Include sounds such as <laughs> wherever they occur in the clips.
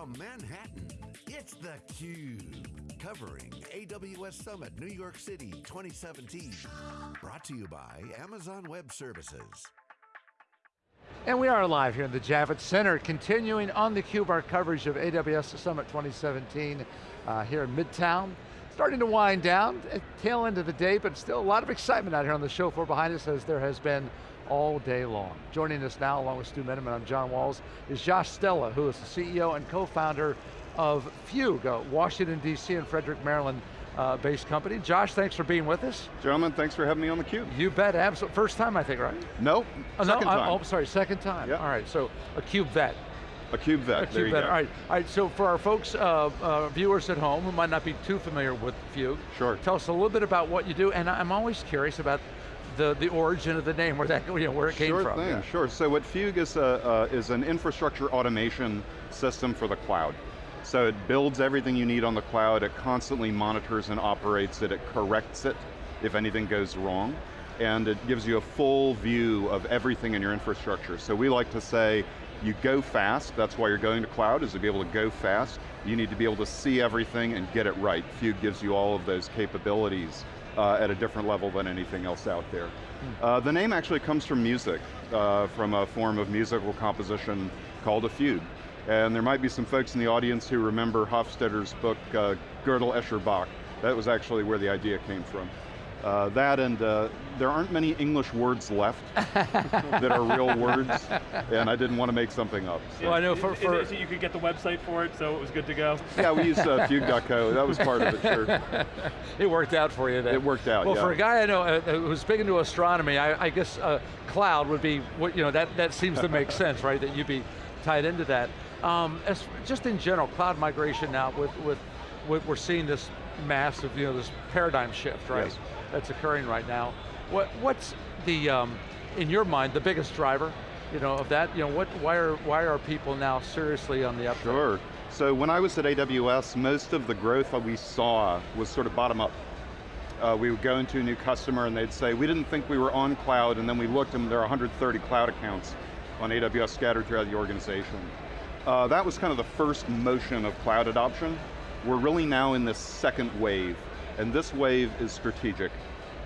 From Manhattan, it's theCUBE. Covering AWS Summit New York City 2017. Brought to you by Amazon Web Services. And we are live here in the Javits Center, continuing on theCUBE, our coverage of AWS Summit 2017 uh, here in Midtown. Starting to wind down, tail end of the day, but still a lot of excitement out here on the show floor behind us as there has been all day long. Joining us now, along with Stu Miniman, I'm John Walls, is Josh Stella, who is the CEO and co-founder of Fugue, a Washington, D.C. and Frederick, Maryland uh, based company. Josh, thanks for being with us. Gentlemen, thanks for having me on theCUBE. You bet, absolutely. First time, I think, right? Nope, oh, second no, time. Oh, sorry, second time. Yep. All right, so a cube vet. A cube vet, A cube there you vet. go. All right, all right, so for our folks, uh, uh, viewers at home who might not be too familiar with Fugue, Sure. tell us a little bit about what you do, and I'm always curious about the, the origin of the name, where that, <laughs> you know, where it came sure from. thing, Yeah. sure. So what Fugue is, a, uh, is an infrastructure automation system for the cloud. So it builds everything you need on the cloud, it constantly monitors and operates it, it corrects it if anything goes wrong, and it gives you a full view of everything in your infrastructure. So we like to say, you go fast, that's why you're going to cloud, is to be able to go fast. You need to be able to see everything and get it right. Fugue gives you all of those capabilities uh, at a different level than anything else out there. Uh, the name actually comes from music, uh, from a form of musical composition called a fugue. And there might be some folks in the audience who remember Hofstadter's book, uh, Gödel, Escher, Bach. That was actually where the idea came from. Uh, that and uh, there aren't many English words left <laughs> that are real words, and I didn't want to make something up. so. Well, I know for, for is it you could get the website for it, so it was good to go. Yeah, we used uh, fugue.co, that was part of it, sure. <laughs> it worked out for you then. It worked out, Well, yeah. for a guy I know uh, who's big into astronomy, I, I guess uh, cloud would be, what you know, that, that seems to make <laughs> sense, right? That you'd be tied into that. Um, as, just in general, cloud migration now, with, with, with, we're seeing this massive, you know, this paradigm shift, right? Yes. That's occurring right now. What, what's the, um, in your mind, the biggest driver, you know, of that? You know, what, why are, why are people now seriously on the up? Sure. So when I was at AWS, most of the growth that we saw was sort of bottom up. Uh, we would go into a new customer and they'd say, we didn't think we were on cloud, and then we looked and there are 130 cloud accounts on AWS scattered throughout the organization. Uh, that was kind of the first motion of cloud adoption. We're really now in this second wave, and this wave is strategic.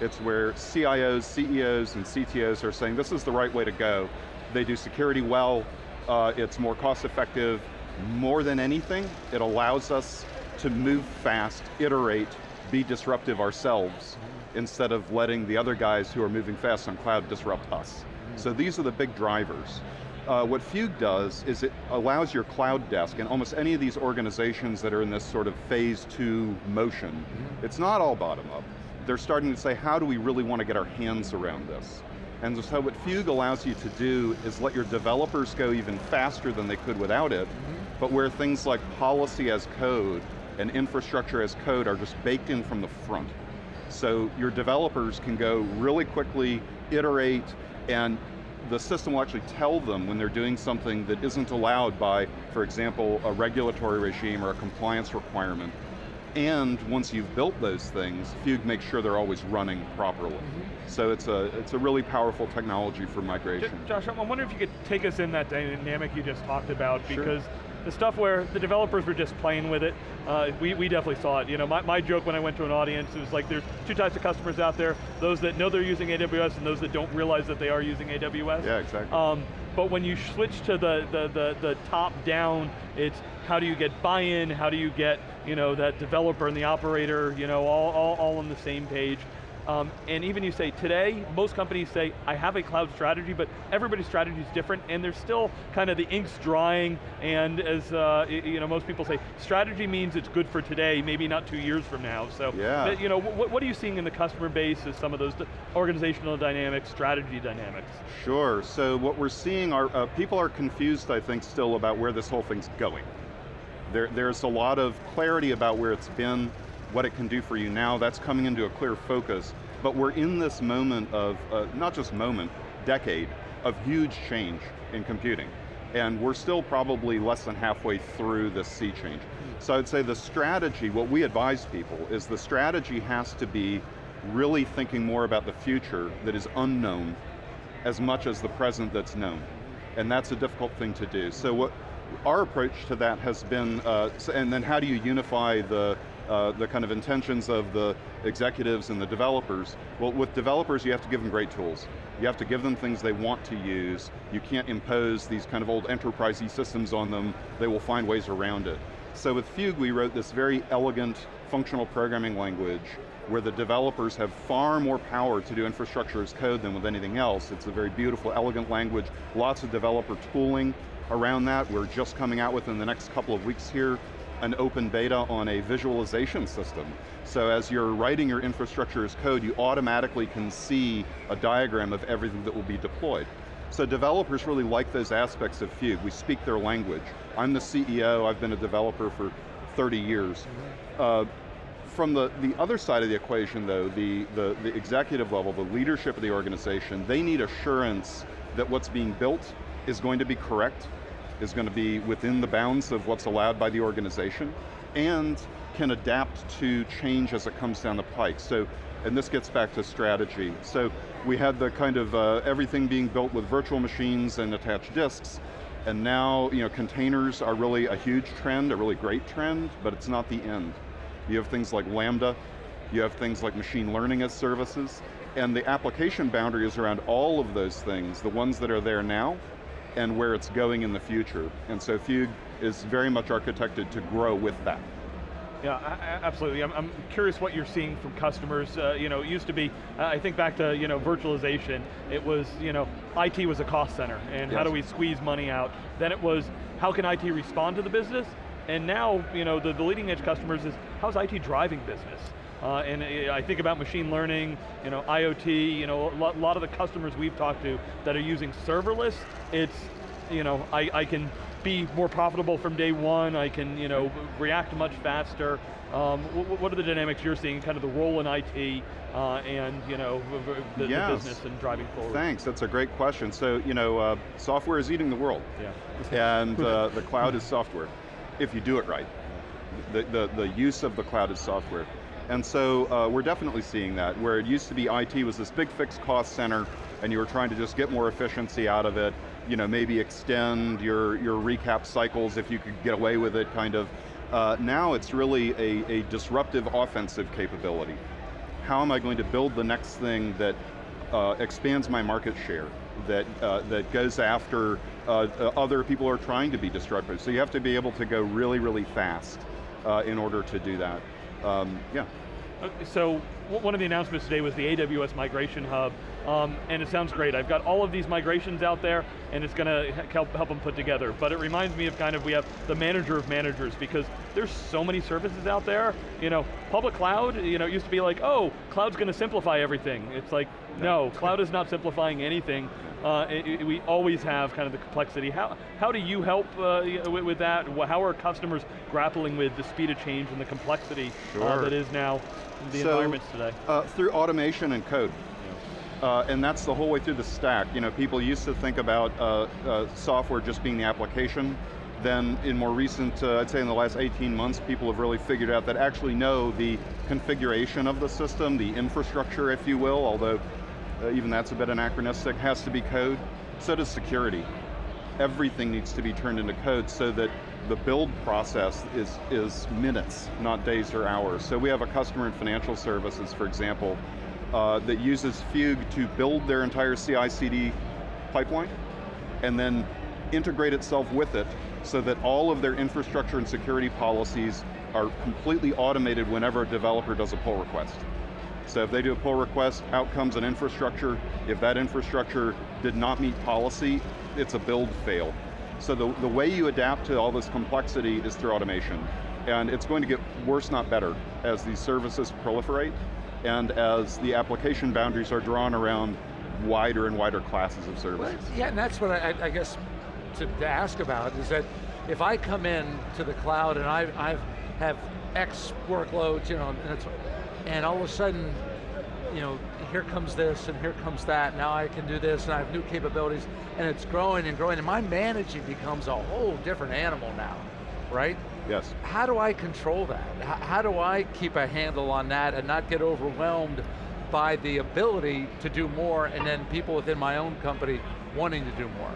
It's where CIOs, CEOs, and CTOs are saying this is the right way to go. They do security well, uh, it's more cost effective. More than anything, it allows us to move fast, iterate, be disruptive ourselves, instead of letting the other guys who are moving fast on cloud disrupt us. So these are the big drivers. Uh, what Fugue does is it allows your cloud desk and almost any of these organizations that are in this sort of phase two motion, it's not all bottom up. They're starting to say, how do we really want to get our hands around this? And so what Fugue allows you to do is let your developers go even faster than they could without it, but where things like policy as code and infrastructure as code are just baked in from the front. So your developers can go really quickly, iterate, and the system will actually tell them when they're doing something that isn't allowed by, for example, a regulatory regime or a compliance requirement. And once you've built those things, Fugue makes sure they're always running properly. Mm-hmm. So it's a, it's a really powerful technology for migration. Josh, I'm wondering if you could take us in that dynamic you just talked about, Sure. because the stuff where the developers were just playing with it, uh, we, we definitely saw it. You know, my, my joke when I went to an audience, was like there's two types of customers out there, those that know they're using AWS and those that don't realize that they are using AWS. Yeah, exactly. Um, but when you switch to the, the, the, the top down, it's how do you get buy-in, how do you get you know, that developer and the operator you know, all, all, all on the same page. Um, and even you say today, most companies say, I have a cloud strategy, but everybody's strategy is different, and there's still kind of the ink's drying, and as uh, you know, most people say, strategy means it's good for today, maybe not two years from now. So, Yeah. you know, what, what are you seeing in the customer base as some of those organizational dynamics, strategy dynamics? Sure, so what we're seeing are, uh, people are confused, I think, still about where this whole thing's going. There, there's a lot of clarity about where it's been, what it can do for you now, that's coming into a clear focus, but we're in this moment of, uh, not just moment, decade, of huge change in computing. And we're still probably less than halfway through this sea change. So I'd say the strategy, what we advise people, is the strategy has to be really thinking more about the future that is unknown as much as the present that's known. And that's a difficult thing to do. So what, our approach to that has been, uh, and then how do you unify the, uh, the kind of intentions of the executives and the developers? Well, with developers, you have to give them great tools. You have to give them things they want to use. You can't impose these kind of old enterprisey systems on them. They will find ways around it. So with Fugue, we wrote this very elegant functional programming language where the developers have far more power to do infrastructure as code than with anything else. It's a very beautiful, elegant language, lots of developer tooling around that. We're just coming out within the next couple of weeks here an open beta on a visualization system. So as you're writing your infrastructure as code, you automatically can see a diagram of everything that will be deployed. So developers really like those aspects of Fugue. We speak their language. I'm the CEO, I've been a developer for 30 years. Uh, from the, the other side of the equation though, the, the, the executive level, the leadership of the organization, they need assurance that what's being built is going to be correct, is going to be within the bounds of what's allowed by the organization, and can adapt to change as it comes down the pike. So, and this gets back to strategy. So we had the kind of uh, everything being built with virtual machines and attached disks, and now you know, containers are really a huge trend, a really great trend, but it's not the end. You have things like Lambda, you have things like machine learning as services, and the application boundary is around all of those things, the ones that are there now, and where it's going in the future. And so Fugue is very much architected to grow with that. Yeah, absolutely. I'm, I'm, curious what you're seeing from customers. Uh, you know, it used to be, uh, I think back to you know virtualization. It was you know IT was a cost center, and yes. how do we squeeze money out? Then it was how can IT respond to the business? And now you know the, the leading edge customers is how's IT driving business? Uh, and I think about machine learning, you know, IoT, you know, a lot, lot, of the customers we've talked to that are using serverless, it's, you know, I, I can be more profitable from day one, I can, you know, react much faster. Um, what are the dynamics you're seeing, kind of the role in IT uh, and, you know, the, yes. the, business and driving forward? Thanks, that's a great question. So, you know, uh, software is eating the world. Yeah. and uh, <laughs> the cloud is software, if you do it right. The, the, the use of the cloud is software. And so uh, we're definitely seeing that, where it used to be IT was this big fixed cost center, and you were trying to just get more efficiency out of it, you know, maybe extend your, your recap cycles if you could get away with it, kind of. Uh, now it's really a, a disruptive offensive capability. How am I going to build the next thing that uh, expands my market share, that, uh, that goes after uh, uh, other people are trying to be disruptive. So you have to be able to go really, really fast uh, in order to do that um, yeah. So one of the announcements today was the AWS Migration Hub, um, and it sounds great. I've got all of these migrations out there, and it's going to help, help them put together. But it reminds me of kind of, we have the manager of managers, because there's so many services out there. You know, public cloud, you know, it used to be like, oh, cloud's going to simplify everything. It's like, no, cloud is not simplifying anything. Uh, it, it, we always have kind of the complexity. How, how do you help uh, with, with, that? How are customers grappling with the speed of change and the complexity sure. uh, that is now the so, environments today? Uh, through automation and code. Uh, and that's the whole way through the stack. You know, people used to think about software just being the application, then in more recent, uh, I'd say in the last 18 months, people have really figured out that actually know the configuration of the system, the infrastructure, if you will, although uh, even that's a bit anachronistic, has to be code. So does security. Everything needs to be turned into code so that the build process is, is minutes, not days or hours. So we have a customer in financial services, for example, uh, that uses Fugue to build their entire CI-CD pipeline, and then integrate itself with it so that all of their infrastructure and security policies are completely automated whenever a developer does a pull request. So if they do a pull request, out comes an infrastructure. If that infrastructure did not meet policy, it's a build fail. So the, the way you adapt to all this complexity is through automation. And it's going to get worse, not better, as these services proliferate and as the application boundaries are drawn around wider and wider classes of services. Well, yeah, and that's what I, I guess to, to, ask about is that if I come in to the cloud and I I've have X workloads, you know, and and all of a sudden, you know, here comes this and here comes that, now I can do this and I have new capabilities, and it's growing and growing, and my managing becomes a whole different animal now, right? Yes. How do I control that? How do I keep a handle on that and not get overwhelmed by the ability to do more and then people within my own company wanting to do more?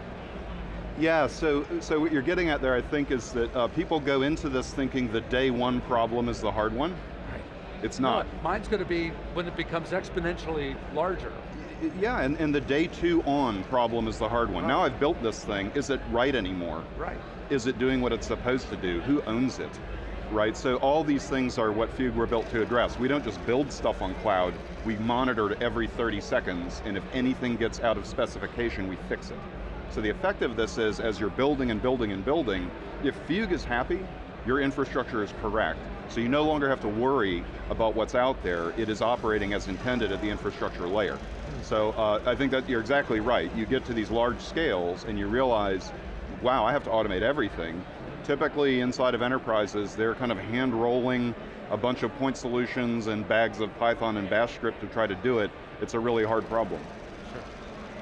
Yeah, so, so what you're getting at there, I think, is that uh, people go into this thinking the day one problem is the hard one. It's not. No, mine's going to be when it becomes exponentially larger. Yeah, and, and the day two on problem is the hard one. Right. Now I've built this thing, is it right anymore? Right. Is it doing what it's supposed to do? Who owns it? Right, so all these things are what Fugue were built to address. We don't just build stuff on cloud, we monitor it every 30 seconds, and if anything gets out of specification, we fix it. So the effect of this is, as you're building and building and building, if Fugue is happy, your infrastructure is correct. So you no longer have to worry about what's out there, it is operating as intended at the infrastructure layer. So uh, I think that you're exactly right. You get to these large scales and you realize, wow, I have to automate everything. Typically inside of enterprises, they're kind of hand rolling a bunch of point solutions and bags of Python and Bash script to try to do it. It's a really hard problem.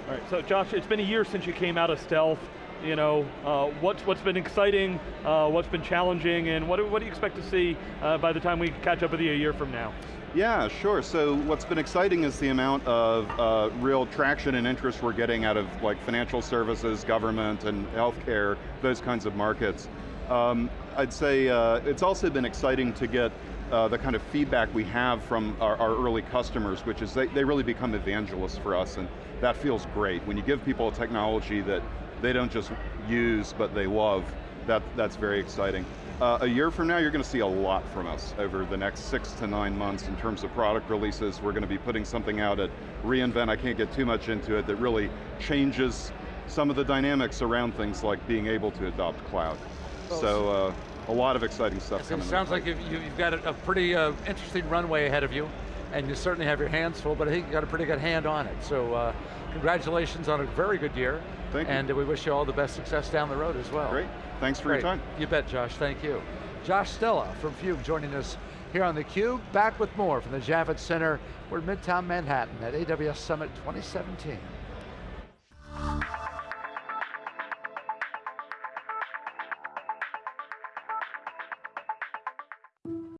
All right, so Josh, it's been a year since you came out of stealth. You know, uh, what's what's been exciting, uh, what's been challenging, and what do, what do you expect to see uh, by the time we catch up with you a year from now? Yeah, sure. So what's been exciting is the amount of uh, real traction and interest we're getting out of like financial services, government, and healthcare, those kinds of markets. Um, I'd say uh, it's also been exciting to get uh, the kind of feedback we have from our, our early customers, which is they, they really become evangelists for us, and that feels great. When you give people a technology that they don't just use, but they love, that, that's very exciting. Uh, a year from now, you're going to see a lot from us over the next six to nine months in terms of product releases. We're going to be putting something out at reInvent, I can't get too much into it, that really changes some of the dynamics around things like being able to adopt cloud. Well, so uh, a lot of exciting stuff It coming. sounds like you've, you've got a, a pretty uh, interesting runway ahead of you, and you certainly have your hands full, but I think you got a pretty good hand on it. So uh, congratulations on a very good year. Thank you. And we wish you all the best success down the road as well. Great, thanks for Great. your time. You bet, Josh, thank you. Josh Stella from Fugue joining us here on theCUBE. Back with more from the Javits Center. We're in Midtown Manhattan at AWS Summit 2017.